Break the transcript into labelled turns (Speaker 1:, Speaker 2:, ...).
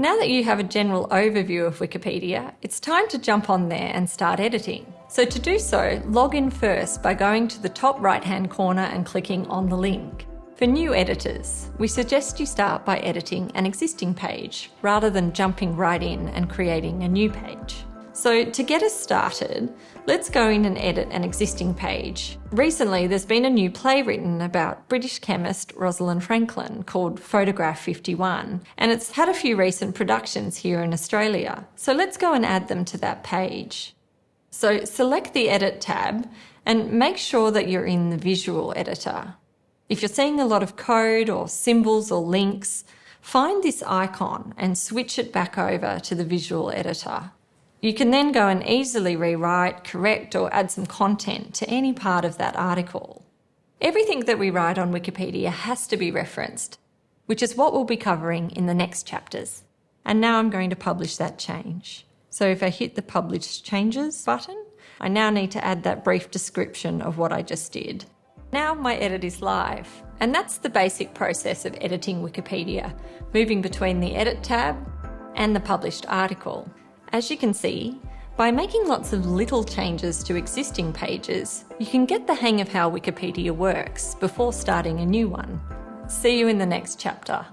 Speaker 1: Now that you have a general overview of Wikipedia, it's time to jump on there and start editing. So to do so, log in first by going to the top right hand corner and clicking on the link. For new editors, we suggest you start by editing an existing page rather than jumping right in and creating a new page. So to get us started, let's go in and edit an existing page. Recently, there's been a new play written about British chemist Rosalind Franklin called Photograph 51, and it's had a few recent productions here in Australia. So let's go and add them to that page. So select the Edit tab and make sure that you're in the visual editor. If you're seeing a lot of code or symbols or links, find this icon and switch it back over to the visual editor. You can then go and easily rewrite, correct, or add some content to any part of that article. Everything that we write on Wikipedia has to be referenced, which is what we'll be covering in the next chapters. And now I'm going to publish that change. So if I hit the Publish Changes button, I now need to add that brief description of what I just did. Now my edit is live, and that's the basic process of editing Wikipedia, moving between the Edit tab and the published article. As you can see, by making lots of little changes to existing pages, you can get the hang of how Wikipedia works before starting a new one. See you in the next chapter.